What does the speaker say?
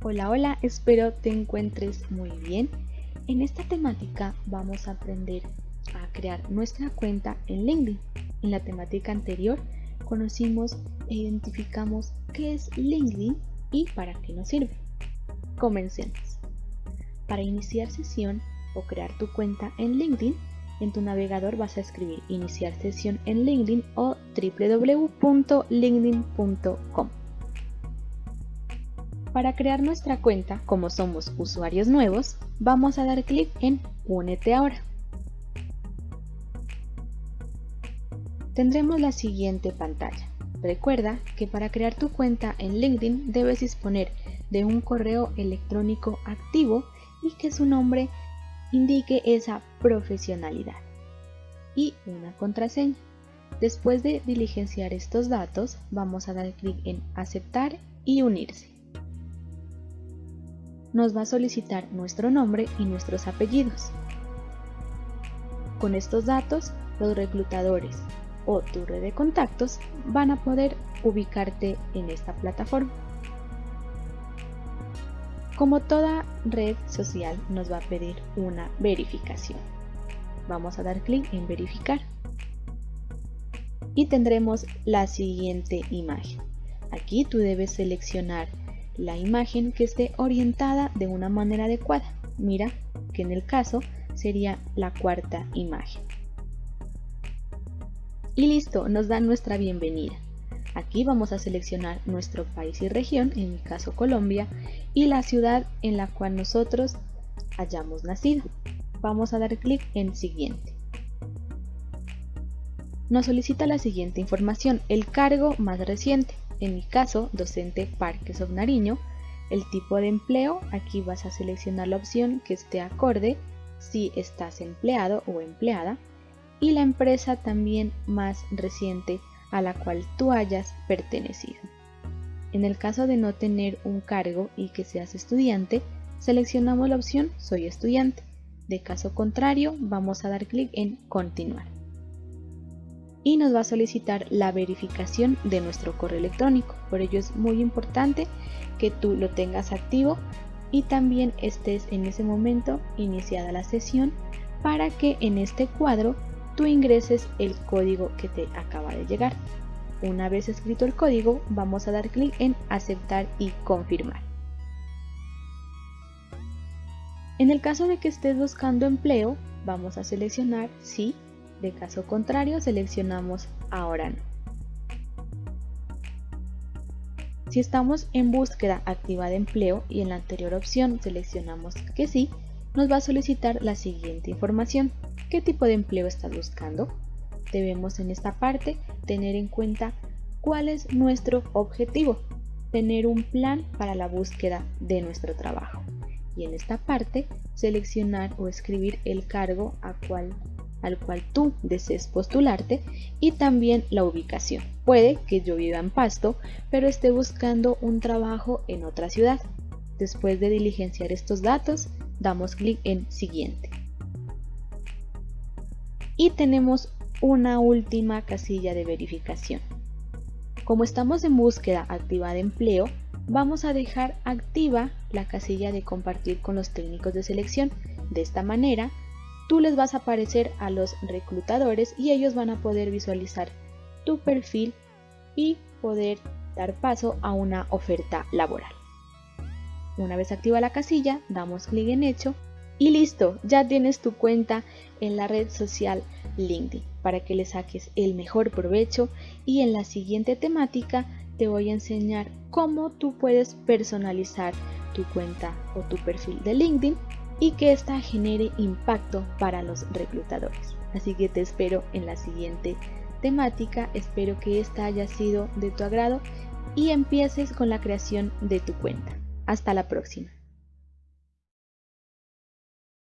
Hola, hola, espero te encuentres muy bien. En esta temática vamos a aprender a crear nuestra cuenta en LinkedIn. En la temática anterior conocimos e identificamos qué es LinkedIn y para qué nos sirve. Comencemos. Para iniciar sesión o crear tu cuenta en LinkedIn, en tu navegador vas a escribir iniciar sesión en LinkedIn o www.linkedin.com. Para crear nuestra cuenta, como somos usuarios nuevos, vamos a dar clic en Únete ahora. Tendremos la siguiente pantalla. Recuerda que para crear tu cuenta en LinkedIn debes disponer de un correo electrónico activo y que su nombre indique esa profesionalidad y una contraseña. Después de diligenciar estos datos, vamos a dar clic en aceptar y unirse nos va a solicitar nuestro nombre y nuestros apellidos. Con estos datos, los reclutadores o tu red de contactos van a poder ubicarte en esta plataforma. Como toda red social nos va a pedir una verificación. Vamos a dar clic en verificar. Y tendremos la siguiente imagen. Aquí tú debes seleccionar la imagen que esté orientada de una manera adecuada. Mira que en el caso sería la cuarta imagen. Y listo, nos da nuestra bienvenida. Aquí vamos a seleccionar nuestro país y región, en mi caso Colombia, y la ciudad en la cual nosotros hayamos nacido. Vamos a dar clic en siguiente. Nos solicita la siguiente información, el cargo más reciente en mi caso, docente Parques of Nariño, el tipo de empleo, aquí vas a seleccionar la opción que esté acorde si estás empleado o empleada y la empresa también más reciente a la cual tú hayas pertenecido. En el caso de no tener un cargo y que seas estudiante, seleccionamos la opción Soy estudiante. De caso contrario, vamos a dar clic en Continuar y nos va a solicitar la verificación de nuestro correo electrónico. Por ello es muy importante que tú lo tengas activo y también estés en ese momento iniciada la sesión para que en este cuadro tú ingreses el código que te acaba de llegar. Una vez escrito el código, vamos a dar clic en aceptar y confirmar. En el caso de que estés buscando empleo, vamos a seleccionar sí de caso contrario, seleccionamos Ahora no. Si estamos en búsqueda activa de empleo y en la anterior opción seleccionamos que sí, nos va a solicitar la siguiente información. ¿Qué tipo de empleo estás buscando? Debemos en esta parte tener en cuenta cuál es nuestro objetivo, tener un plan para la búsqueda de nuestro trabajo. Y en esta parte seleccionar o escribir el cargo a cual al cual tú desees postularte y también la ubicación. Puede que yo viva en Pasto, pero esté buscando un trabajo en otra ciudad. Después de diligenciar estos datos, damos clic en Siguiente. Y tenemos una última casilla de verificación. Como estamos en búsqueda activa de empleo, vamos a dejar activa la casilla de compartir con los técnicos de selección. De esta manera, tú les vas a aparecer a los reclutadores y ellos van a poder visualizar tu perfil y poder dar paso a una oferta laboral. Una vez activa la casilla, damos clic en hecho y listo, ya tienes tu cuenta en la red social LinkedIn para que le saques el mejor provecho y en la siguiente temática te voy a enseñar cómo tú puedes personalizar tu cuenta o tu perfil de LinkedIn y que ésta genere impacto para los reclutadores. Así que te espero en la siguiente temática, espero que esta haya sido de tu agrado y empieces con la creación de tu cuenta. Hasta la próxima.